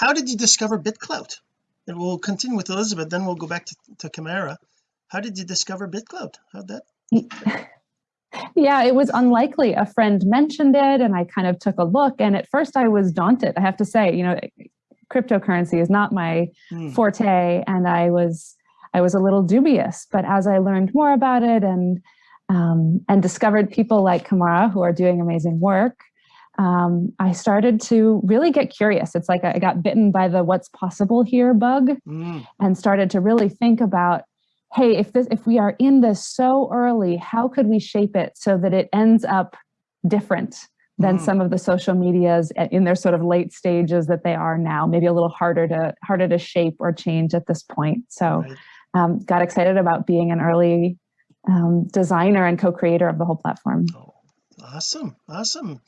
how did you discover BitClout? And we'll continue with Elizabeth then we'll go back to, to Camara how did you discover BitClout? How'd that? Yeah it was unlikely. A friend mentioned it and I kind of took a look and at first I was daunted I have to say. You know cryptocurrency is not my hmm. forte and I was I was a little dubious. But as I learned more about it and um, and discovered people like Camara who are doing amazing work um, I started to really get curious. It's like I got bitten by the what's possible here bug mm. and started to really think about, hey, if this if we are in this so early, how could we shape it so that it ends up different than mm. some of the social medias in their sort of late stages that they are now, maybe a little harder to harder to shape or change at this point. So right. um, got excited about being an early um, designer and co-creator of the whole platform. Oh, awesome. Awesome.